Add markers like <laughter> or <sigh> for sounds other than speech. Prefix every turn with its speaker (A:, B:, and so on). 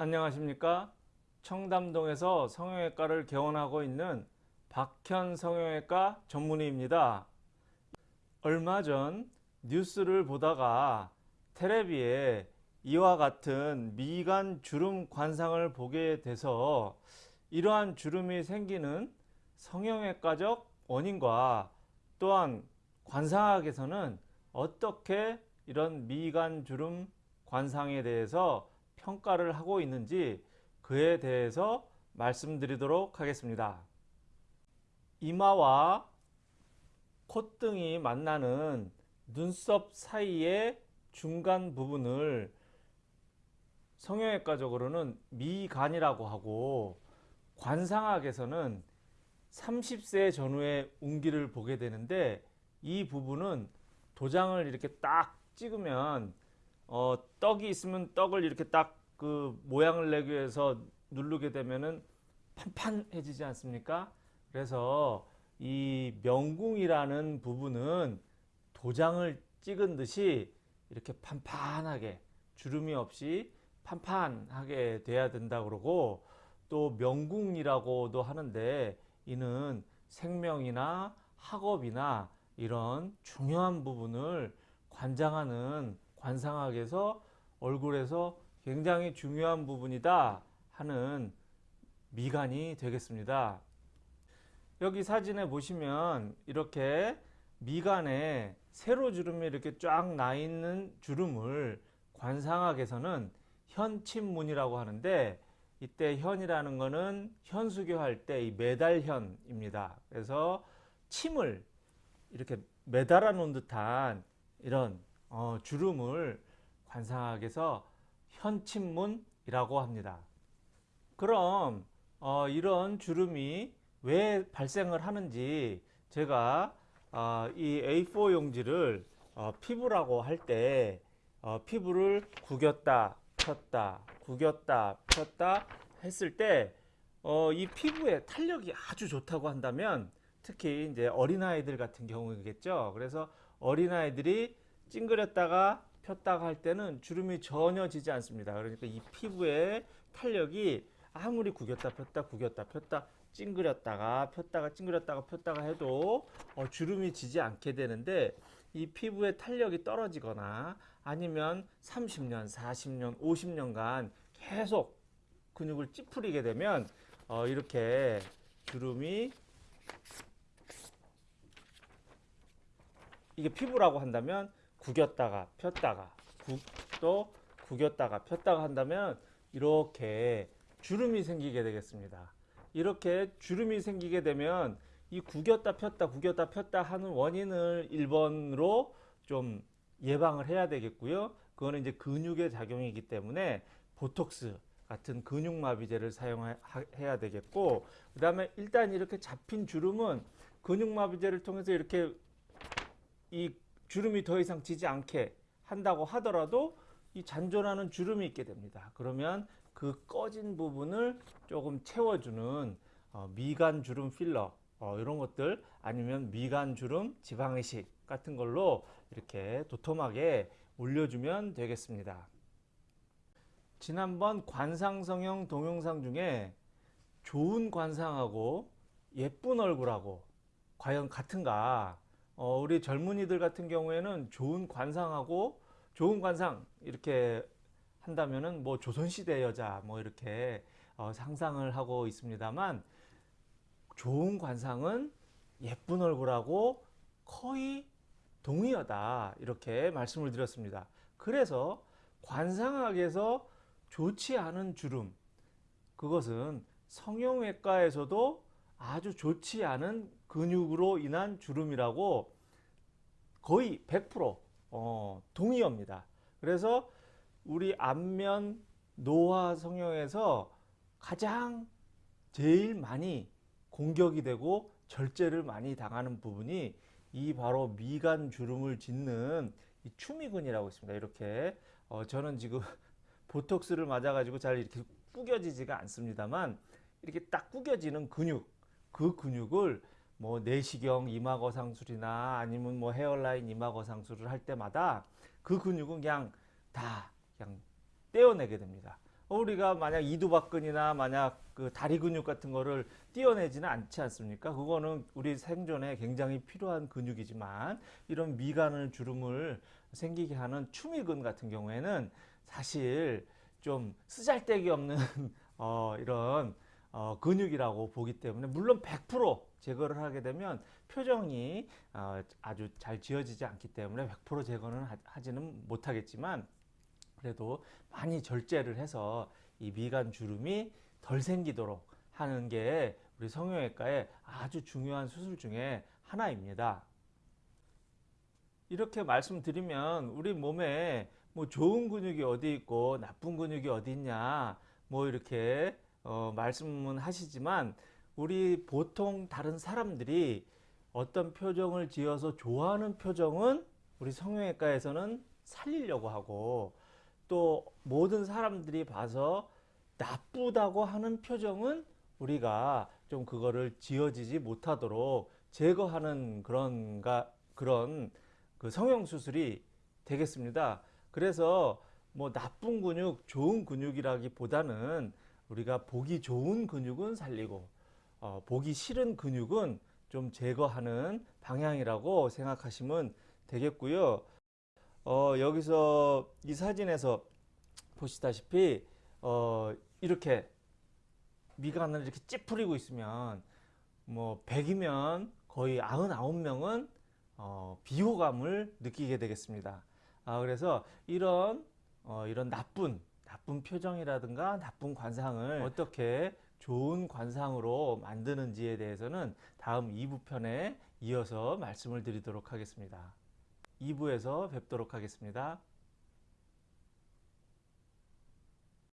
A: 안녕하십니까? 청담동에서 성형외과를 개원하고 있는 박현 성형외과 전문의입니다. 얼마 전 뉴스를 보다가 테레비에 이와 같은 미간 주름 관상을 보게 돼서 이러한 주름이 생기는 성형외과적 원인과 또한 관상학에서는 어떻게 이런 미간 주름 관상에 대해서 평가를 하고 있는지 그에 대해서 말씀드리도록 하겠습니다. 이마와 콧등이 만나는 눈썹 사이의 중간 부분을 성형외과적으로는 미간이라고 하고 관상학에서는 30세 전후의 운기를 보게 되는데 이 부분은 도장을 이렇게 딱 찍으면 어, 떡이 있으면 떡을 이렇게 딱 그 모양을 내기 위해서 누르게 되면은 판판해지지 않습니까? 그래서 이 명궁이라는 부분은 도장을 찍은 듯이 이렇게 판판하게 주름이 없이 판판하게 돼야 된다 그러고 또 명궁이라고도 하는데 이는 생명이나 학업이나 이런 중요한 부분을 관장하는 관상학에서 얼굴에서 굉장히 중요한 부분이다 하는 미간이 되겠습니다. 여기 사진에 보시면 이렇게 미간에 세로 주름이 이렇게 쫙 나 있는 주름을 관상학에서는 현침문이라고 하는데 이때 현이라는 것은 현수교 할 때 이 매달현입니다. 그래서 침을 이렇게 매달아 놓은 듯한 이런 어, 주름을 관상학에서 현침문이라고 합니다. 그럼 어, 이런 주름이 왜 발생을 하는지 제가 어, 이 A4 용지를 어, 피부라고 할때 어, 피부를 구겼다 폈다 구겼다 폈다 했을 때이 어, 피부의 탄력이 아주 좋다고 한다면 특히 이제 어린아이들 같은 경우겠죠. 그래서 어린아이들이 찡그렸다가 폈다가 할 때는 주름이 전혀 지지 않습니다. 그러니까 이 피부의 탄력이 아무리 구겼다 폈다 구겼다 폈다 찡그렸다가 폈다가 찡그렸다가 폈다가 해도 어, 주름이 지지 않게 되는데 이 피부의 탄력이 떨어지거나 아니면 30년, 40년, 50년간 계속 근육을 찌푸리게 되면 어, 이렇게 주름이 이게 피부라고 한다면 구겼다가 폈다가 구, 또 구겼다가 폈다가 한다면 이렇게 주름이 생기게 되겠습니다. 이렇게 주름이 생기게 되면 이 구겼다 폈다 구겼다 폈다 하는 원인을 1번으로 좀 예방을 해야 되겠고요. 그거는 이제 근육의 작용이기 때문에 보톡스 같은 근육마비제를 사용해야 되겠고 그 다음에 일단 이렇게 잡힌 주름은 근육마비제를 통해서 이렇게 이 주름이 더 이상 지지 않게 한다고 하더라도 이 잔존하는 주름이 있게 됩니다. 그러면 그 꺼진 부분을 조금 채워주는 어, 미간 주름 필러 어, 이런 것들 아니면 미간 주름 지방이식 같은 걸로 이렇게 도톰하게 올려주면 되겠습니다. 지난번 관상성형 동영상 중에 좋은 관상하고 예쁜 얼굴하고 과연 같은가 어, 우리 젊은이들 같은 경우에는 좋은 관상하고 좋은 관상 이렇게 한다면은 뭐 조선시대 여자 뭐 이렇게 어, 상상을 하고 있습니다만 좋은 관상은 예쁜 얼굴하고 거의 동의하다 이렇게 말씀을 드렸습니다. 그래서 관상학에서 좋지 않은 주름 그것은 성형외과에서도 아주 좋지 않은 근육으로 인한 주름이라고 거의 100% 어, 동의합니다. 그래서 우리 안면 노화 성형에서 가장 제일 많이 공격이 되고 절제를 많이 당하는 부분이 이 바로 미간 주름을 짓는 이 추미근이라고 있습니다. 이렇게 어, 저는 지금 <laughs> 보톡스를 맞아 가지고 잘 이렇게 구겨지지가 않습니다만 이렇게 딱 구겨지는 근육 그 근육을 뭐 내시경 이마거상술이나 아니면 뭐 헤어라인 이마거상술을 할 때마다 그 근육은 그냥 다 그냥 떼어내게 됩니다. 어, 우리가 만약 이두박근이나 만약 그 다리 근육 같은 거를 띄어내지는 않지 않습니까? 그거는 우리 생존에 굉장히 필요한 근육이지만 이런 미간을 주름을 생기게 하는 추미근 같은 경우에는 사실 좀 쓰잘데기 없는 <laughs> 어, 이런 어, 근육이라고 보기 때문에 물론 100% 제거를 하게 되면 표정이 어, 아주 잘 지어지지 않기 때문에 100% 제거는 하- 하지는 못하겠지만 그래도 많이 절제를 해서 이 미간 주름이 덜 생기도록 하는 게 우리 성형외과의 아주 중요한 수술 중에 하나입니다. 이렇게 말씀드리면 우리 몸에 뭐 좋은 근육이 어디 있고 나쁜 근육이 어디 있냐 뭐 이렇게 어, 말씀은 하시지만 우리 보통 다른 사람들이 어떤 표정을 지어서 좋아하는 표정은 우리 성형외과에서는 살리려고 하고 또 모든 사람들이 봐서 나쁘다고 하는 표정은 우리가 좀 그거를 지어지지 못하도록 제거하는 그런가 그런 그 성형 수술이 되겠습니다. 그래서 뭐 나쁜 근육, 좋은 근육이라기보다는 우리가 보기 좋은 근육은 살리고 어, 보기 싫은 근육은 좀 제거하는 방향이라고 생각하시면 되겠고요. 어, 여기서 이 사진에서 보시다시피 어, 이렇게 미간을 이렇게 찌푸리고 있으면 뭐 100이면 거의 99명은 어, 비호감을 느끼게 되겠습니다. 아, 그래서 이런 어, 이런 나쁜 나쁜 표정이라든가 나쁜 관상을 어떻게 좋은 관상으로 만드는지에 대해서는 다음 2부 편에 이어서 말씀을 드리도록 하겠습니다. 2부에서 뵙도록 하겠습니다.